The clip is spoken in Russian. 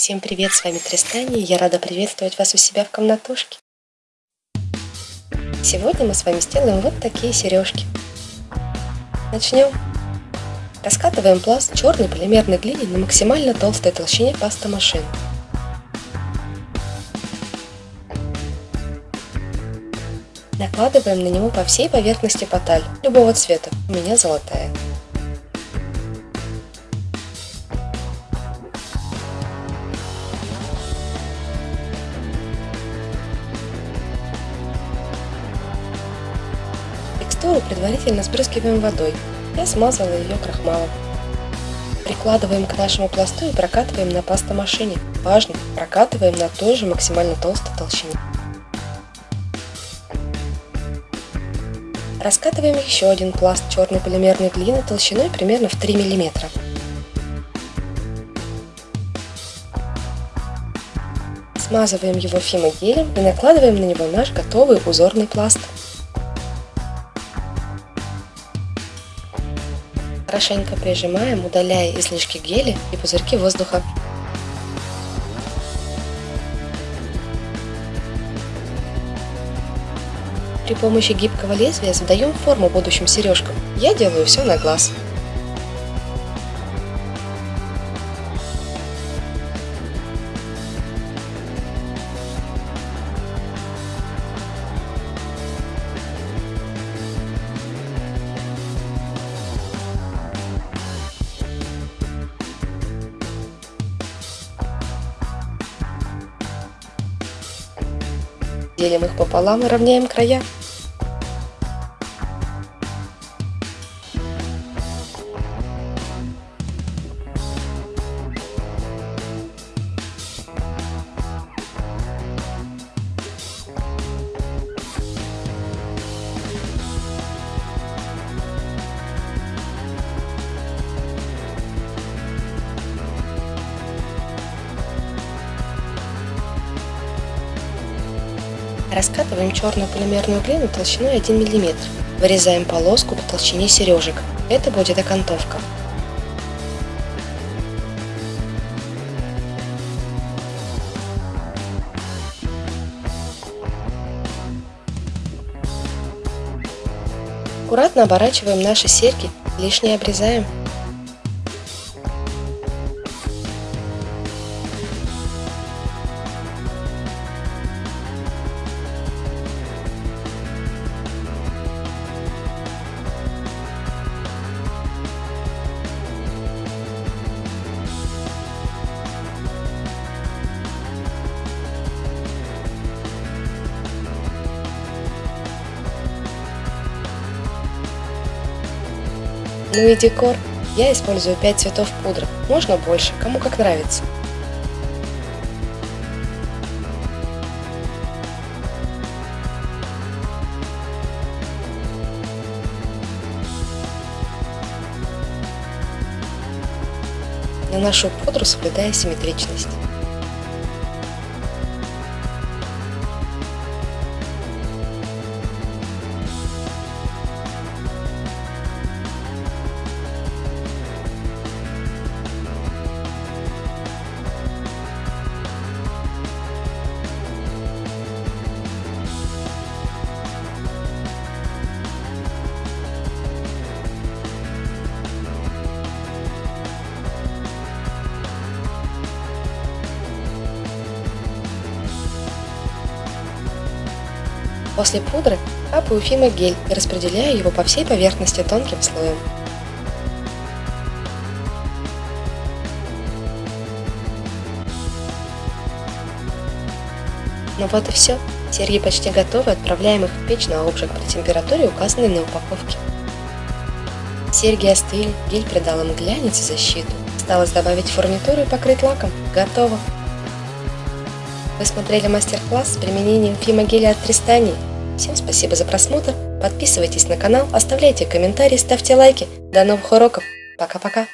Всем привет, с вами Тристани, и я рада приветствовать вас у себя в комнатушке. Сегодня мы с вами сделаем вот такие сережки. Начнем. Раскатываем пласт черной полимерной глины на максимально толстой толщине паста машин. Накладываем на него по всей поверхности поталь, любого цвета, у меня золотая. Текстуру предварительно спрыскиваем водой. Я смазала ее крахмалом. Прикладываем к нашему пласту и прокатываем на пастомашине. Важно, прокатываем на той же максимально толстой толщине. Раскатываем еще один пласт черной полимерной глины толщиной примерно в 3 мм. Смазываем его фимогелем и накладываем на него наш готовый узорный пласт. Хорошенько прижимаем, удаляя излишки геля и пузырьки воздуха. При помощи гибкого лезвия задаем форму будущим сережкам. Я делаю все на глаз. Делим их пополам и равняем края. Раскатываем черную полимерную глину толщиной 1 мм. Вырезаем полоску по толщине сережек. Это будет окантовка. Аккуратно оборачиваем наши серьги, лишнее обрезаем. Ну и декор. Я использую 5 цветов пудры, можно больше, кому как нравится. Наношу пудру, соблюдая симметричность. После пудры капаю фимогель и распределяю его по всей поверхности тонким слоем. Ну вот и все. Серьги почти готовы, отправляем их в печь на обжиг при температуре, указанной на упаковке. Серьги остыли, гель придал им глянец и защиту. Осталось добавить фурнитуру и покрыть лаком. Готово! Вы смотрели мастер-класс с применением фимогеля от Тристани. Всем спасибо за просмотр, подписывайтесь на канал, оставляйте комментарии, ставьте лайки. До новых уроков, пока-пока!